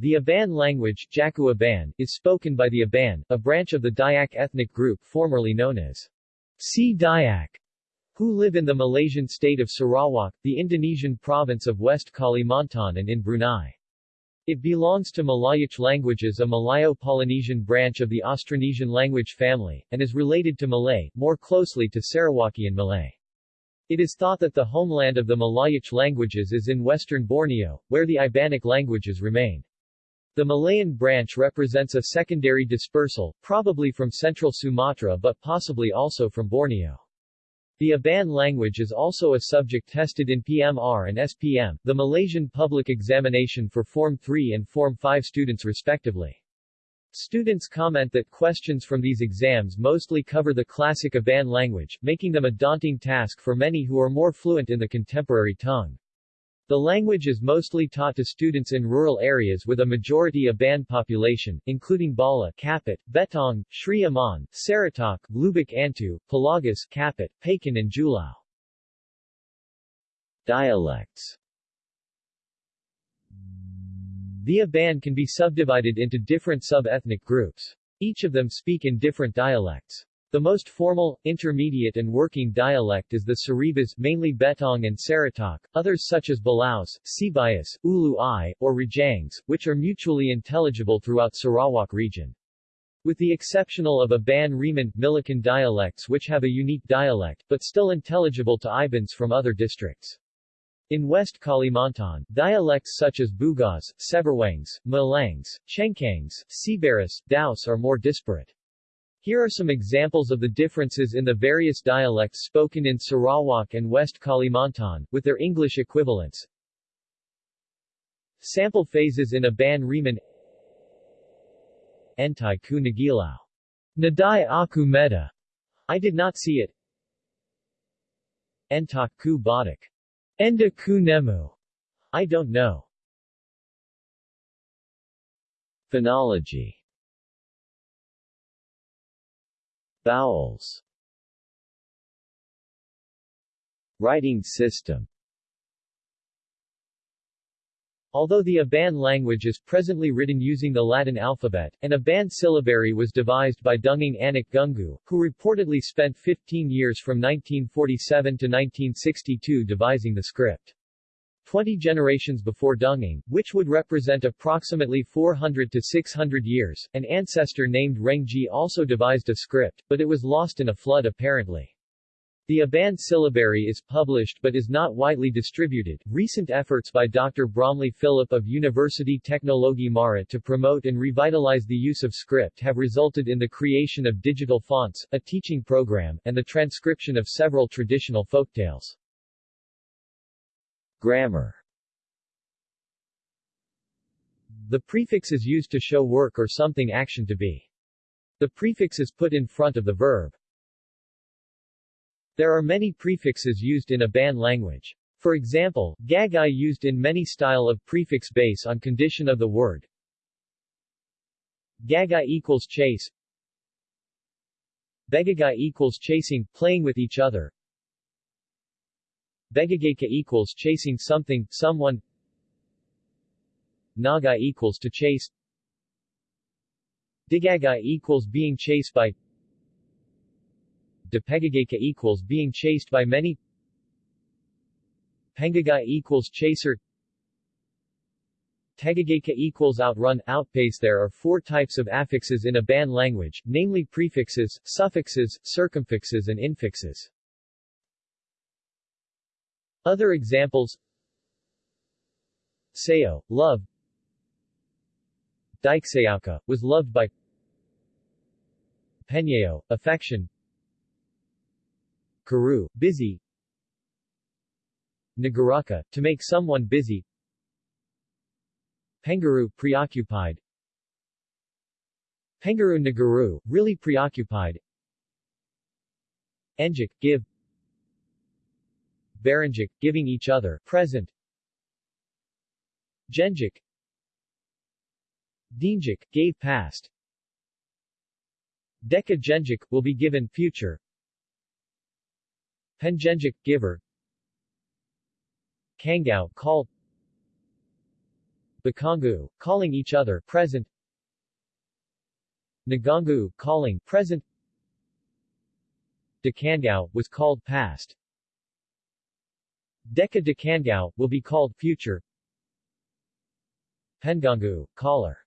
The Iban language Jaku Iban, is spoken by the Iban, a branch of the Dayak ethnic group formerly known as Si Dayak, who live in the Malaysian state of Sarawak, the Indonesian province of West Kalimantan and in Brunei. It belongs to Malayic languages a Malayo-Polynesian branch of the Austronesian language family, and is related to Malay, more closely to Sarawakian Malay. It is thought that the homeland of the Malayic languages is in western Borneo, where the Ibanic languages remain. The Malayan branch represents a secondary dispersal, probably from central Sumatra but possibly also from Borneo. The Iban language is also a subject tested in PMR and SPM, the Malaysian public examination for Form 3 and Form 5 students respectively. Students comment that questions from these exams mostly cover the classic Iban language, making them a daunting task for many who are more fluent in the contemporary tongue. The language is mostly taught to students in rural areas with a majority Iban population, including Bala, Kapit, Betong, Sri Aman, Saratok, Lubuk Antu, Pelagus, Kapit, Pakan and Julau. Dialects The Iban can be subdivided into different sub-ethnic groups. Each of them speak in different dialects. The most formal, intermediate and working dialect is the Saribas mainly Betong and Saratok, others such as Balaus, Sibayas, Ulu Ai, or Rajangs, which are mutually intelligible throughout Sarawak region. With the exceptional of Iban Reman, Milican dialects which have a unique dialect, but still intelligible to Ibans from other districts. In West Kalimantan, dialects such as Bugas, Seberwangs, Malangs, Chengkangs, Sibaris, Daus are more disparate. Here are some examples of the differences in the various dialects spoken in Sarawak and West Kalimantan, with their English equivalents. Sample phases in Iban Reman Entai ku nagilaw. Nadai aku meta. I did not see it. Entak ku. Enda ku nemu. I don't know. Phonology Vowels Writing system Although the Iban language is presently written using the Latin alphabet, an Iban syllabary was devised by Dunging Anak Gungu, who reportedly spent 15 years from 1947 to 1962 devising the script. Twenty generations before Dunging, which would represent approximately 400 to 600 years, an ancestor named Rengji also devised a script, but it was lost in a flood apparently. The Iban syllabary is published but is not widely distributed. Recent efforts by Dr. Bromley Philip of University Teknologi Mara to promote and revitalize the use of script have resulted in the creation of digital fonts, a teaching program, and the transcription of several traditional folktales. Grammar The prefix is used to show work or something action to be. The prefix is put in front of the verb. There are many prefixes used in Iban language. For example, gagai used in many style of prefix base on condition of the word. Gagai equals chase. Begagai equals chasing, playing with each other. Begageka equals chasing something, someone. Naga equals to chase. Digaga equals being chased by. Depegageka equals being chased by many. Pengaga equals chaser. Tegageka equals outrun, outpace. There are four types of affixes in Iban language, namely prefixes, suffixes, circumfixes and infixes. Other examples. Sayo, love. Dikesayauka, was loved by. Penyeo, affection. Karu, busy. Nagaraka, to make someone busy. Pengaru, preoccupied. Pengaru Nagaru, really preoccupied. Enjik, give Baranjik, giving each other, present. Genjik Dinjik, gave past. Deka Genjik, will be given, future. Pengenjik, giver. Kangao, called Bakangu, calling each other, present. Nagangu, calling, present. Dekangao, was called past. Deka Dekangao, will be called future. Pengangu, caller.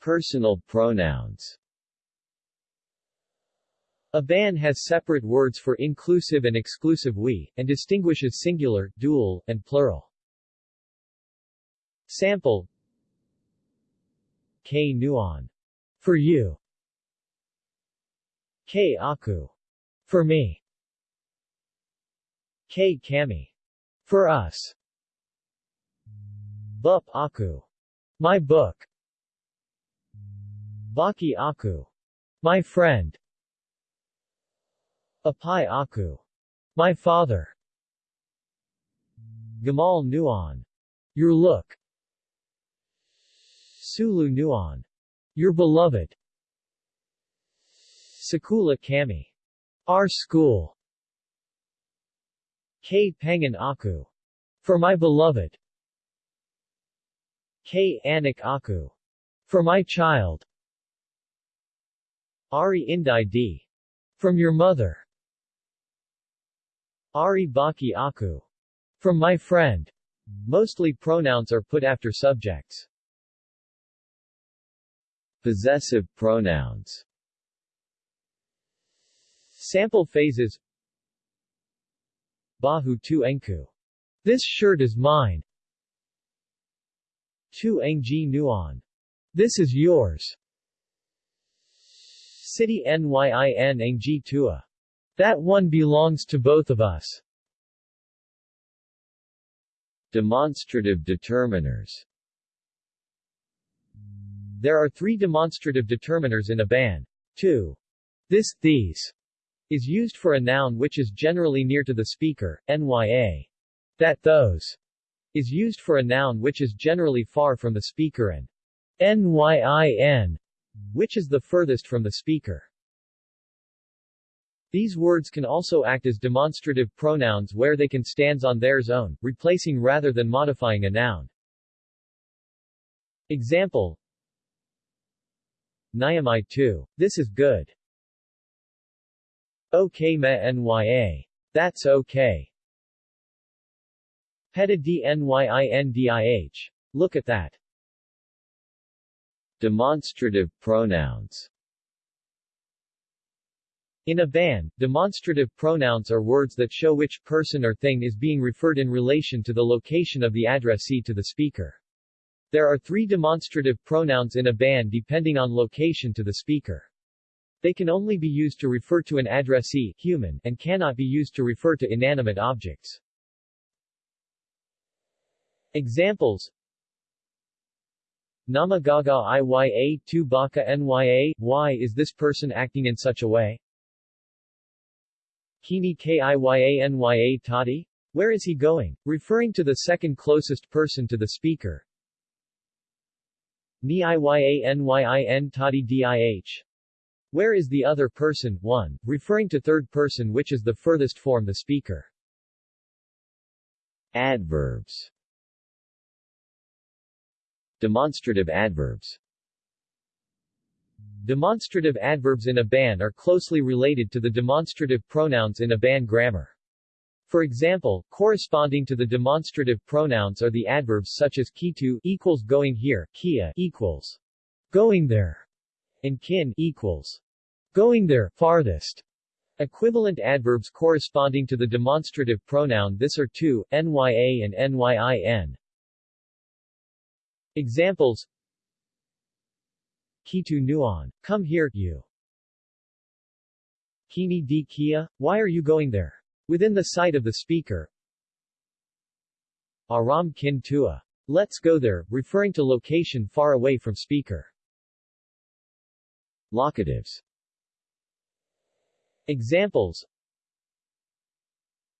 Personal pronouns Iban has separate words for inclusive and exclusive we, and distinguishes singular, dual, and plural. Sample K nuon. For you. K aku. For me. Kami. For us. Bup aku. My book. Baki aku. My friend. Apai Aku. My father. Gamal Nuan. Your look. Sulu Nuan. Your beloved. Sakula Kami. Our school. K Pangan Aku. For my beloved. K Anak Aku. For my child. Ari Indai D. From your mother. Ari Baki Aku. From my friend. Mostly pronouns are put after subjects. Possessive pronouns Sample phases Bahu tu enku. This shirt is mine. Tu engji nuan. This is yours. City nyin engji tua. That one belongs to both of us. Demonstrative determiners There are three demonstrative determiners in Iban. 2. This, these, is used for a noun which is generally near to the speaker, nya. That, those, is used for a noun which is generally far from the speaker and nyin, which is the furthest from the speaker. These words can also act as demonstrative pronouns where they can stand on theirs own, replacing rather than modifying a noun. Example Nyamai 2. This is good. Okay me nya. That's okay. Peta dnyindih. Look at that. Demonstrative pronouns in Iban, demonstrative pronouns are words that show which person or thing is being referred in relation to the location of the addressee to the speaker. There are three demonstrative pronouns in Iban depending on location to the speaker. They can only be used to refer to an addressee human, and cannot be used to refer to inanimate objects. Examples Namagaga iya tu baka nya, why is this person acting in such a way? Kini Kiyanya Tadi? Where is he going? Referring to the second closest person to the speaker. Ni Iyanyin Tadi Dih. Where is the other person, one, referring to third person which is the furthest form the speaker. Adverbs Demonstrative adverbs Demonstrative adverbs in Iban are closely related to the demonstrative pronouns in Iban grammar. For example, corresponding to the demonstrative pronouns are the adverbs such as kitu equals going here, kia equals going there, and kin equals going there, farthest. Equivalent adverbs corresponding to the demonstrative pronoun this are to, nya and nyin. Examples Kitu Nuan. Come here, you. Kini di Kia, why are you going there? Within the sight of the speaker. Aram kin tua. Let's go there, referring to location far away from speaker. Locatives Examples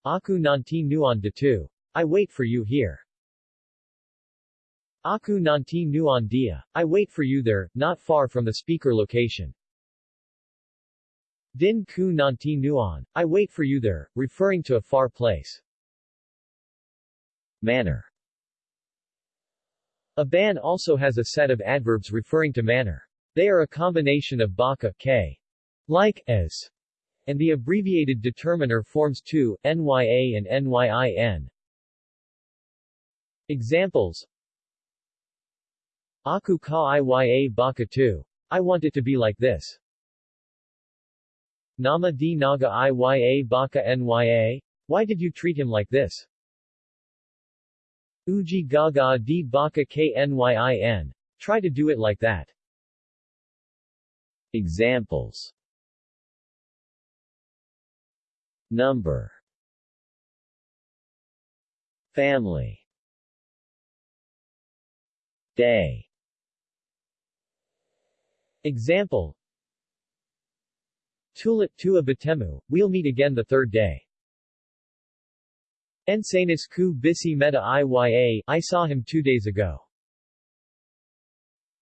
Aku nanti nuan tu. I wait for you here. Aku nanti nuan dia. I wait for you there, not far from the speaker location. Din ku nanti nuan. I wait for you there, referring to a far place. Manner Iban also has a set of adverbs referring to manner. They are a combination of baka, k, like, as, and the abbreviated determiner forms 2, nya and nyin. Examples Aku ka iya baka tu. I want it to be like this. Nama di naga iya baka nya? Why did you treat him like this? Uji gaga di baka knyin. Try to do it like that. Examples Number. Family. Day. Example. Tulit tua batemu, we'll meet again the third day. Ensanis ku bisi meta iya, I saw him two days ago.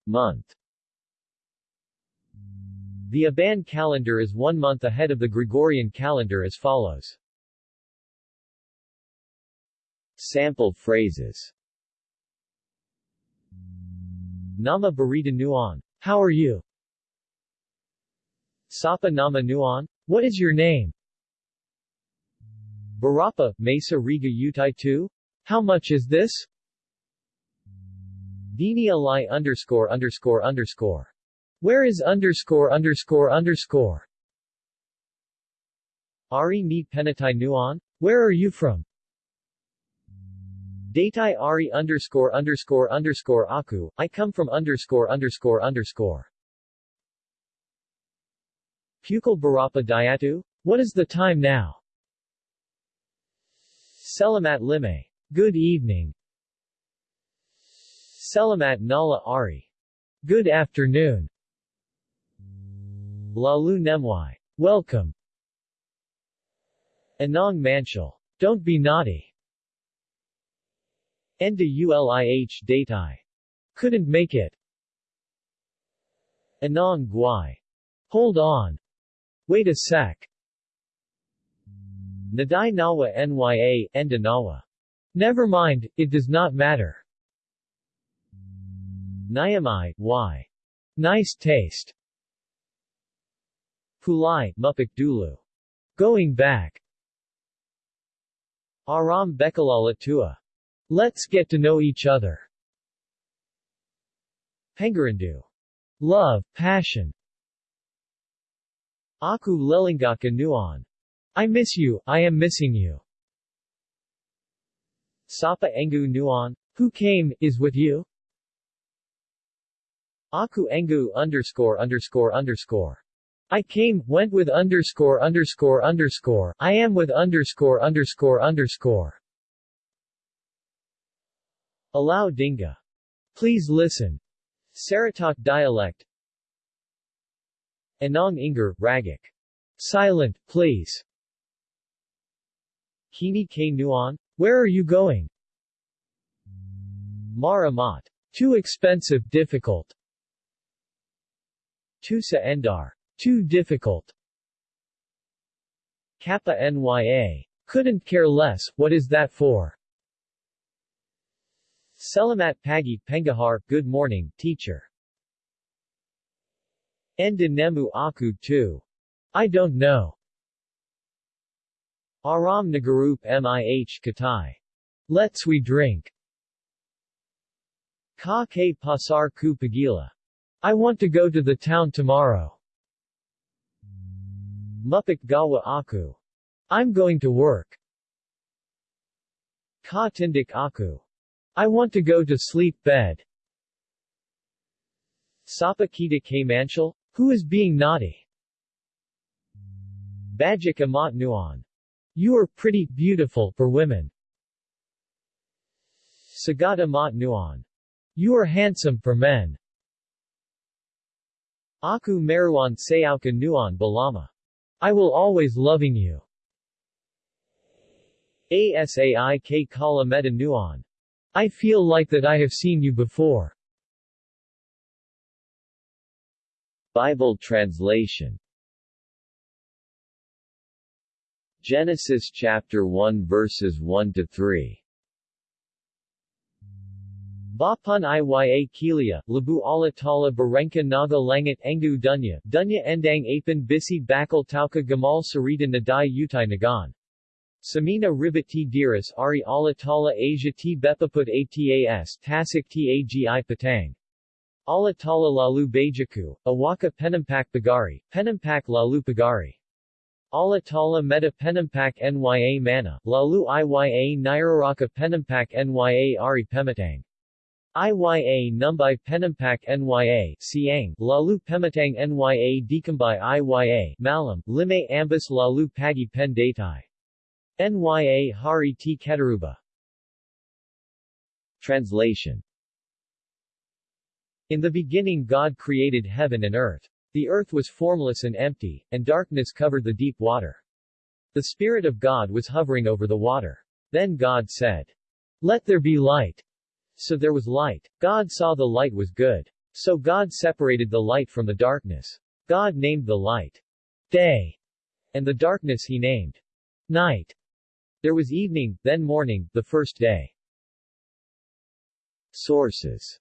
Month The Iban calendar is one month ahead of the Gregorian calendar as follows. Sample phrases Nama Barita Nuan. How are you? Sapa Nama Nuan. What is your name? Barapa, Mesa Riga Utai 2? How much is this? Dini Alai underscore underscore underscore. Where is underscore underscore underscore? Ari ni Penatai Nuan? Where are you from? Datai Ari underscore underscore underscore Aku, I come from underscore underscore underscore. Pukal Barapa Dayatu? What is the time now? Selamat Lime. Good evening. Selamat Nala Ari. Good afternoon. Lalu Nemwai. Welcome. Anong Manchal. Don't be naughty. Enda ulih datai. Couldn't make it. Anong Guai. Hold on. Wait a sec. Nadai Nawa Nya, Enda Nawa. Never mind, it does not matter. Nyamai, why? Nice taste. Pulai, Mupik Dulu. Going back. Aram Bekalala Tua. Let's get to know each other. Pengarandu. Love, passion. Aku Lelingaka Nuan. I miss you, I am missing you. Sapa Engu Nuan, who came, is with you? Aku Engu underscore underscore underscore. I came, went with underscore underscore underscore, I am with underscore underscore underscore. Allow Dinga. Please listen. Saratok dialect. Anong Inger, Ragik. Silent, please. Kini K Nuan? Where are you going? Maramat. Too expensive difficult. Tusa Endar. Too difficult. Kappa Nya. Couldn't care less, what is that for? Selamat Pagi Pengahar, Good morning, teacher. Enda Nemu Aku Tu. I don't know. Aram Nagarup Mih Katai. Let's we drink. Ka ke pasar ku pagila. I want to go to the town tomorrow. Mupik gawa aku. I'm going to work. Ka tindik aku. I want to go to sleep bed. Sapa kita k manchal? Who is being naughty? Bajik amat nuan. You are pretty, beautiful, for women. Sagata Mat Nuan. You are handsome for men. Aku Meruan Sayauka Nuan Balama. I will always loving you. Asaik Kala Meta Nuan. I feel like that I have seen you before. Bible translation Genesis chapter 1 verses 1 to 3 Bapan Iya Kilia, Labu Ala Tala Naga Langat Engu Dunya, Dunya Endang Apan Bisi Bakal Tauka Gamal Sarita Nadai Utai Nagan. Samina Ribat T Diras Ari Ala Tala Asia T Bepaput Atas Tasik Tagi Patang. Ala Tala Lalu Bajaku, Awaka Penampak Bagari, Penampak Lalu Pagari. Ala Tala Meta Penampak Nya Mana, Lalu Iya Nairaraka Penampak Nya Ari Pematang. Iya Numbai Penampak Nya Siang, Lalu Pematang Nya Dekambai Iya Malam, Lime Ambas Lalu Pagi Pen Datai. Nya Hari T Ketaruba Translation In the beginning God created heaven and earth. The earth was formless and empty, and darkness covered the deep water. The Spirit of God was hovering over the water. Then God said, Let there be light. So there was light. God saw the light was good. So God separated the light from the darkness. God named the light day, and the darkness he named night. There was evening, then morning, the first day. Sources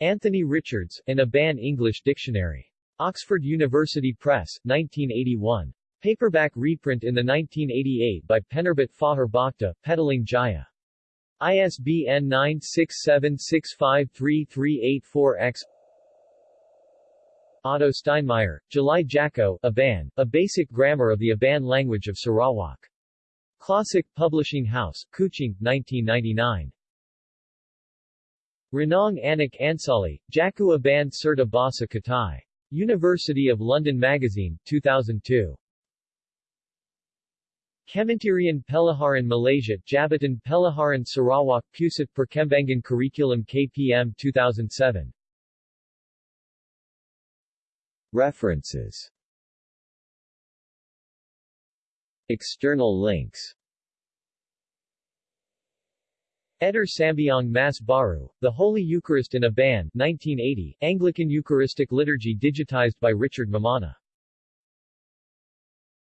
Anthony Richards, an Iban English Dictionary. Oxford University Press, 1981. Paperback reprint in the 1988 by Penerbit Fahar Bhakta, Petaling Jaya. ISBN 967653384-X Otto Steinmayer, July Jacko, Iban, A Basic Grammar of the Iban Language of Sarawak. Classic Publishing House, Kuching, 1999. Ranong Anak Ansali, Jaku Iban Serta Basa Katai. University of London Magazine, 2002. Kementerian Pelaharan Malaysia, Jabatan Pelaharan Sarawak Pusat Perkembangan Curriculum KPM 2007. References. External links. Eder Sambiang Mas Baru, The Holy Eucharist in Iban 1980, Anglican Eucharistic Liturgy digitized by Richard Mammana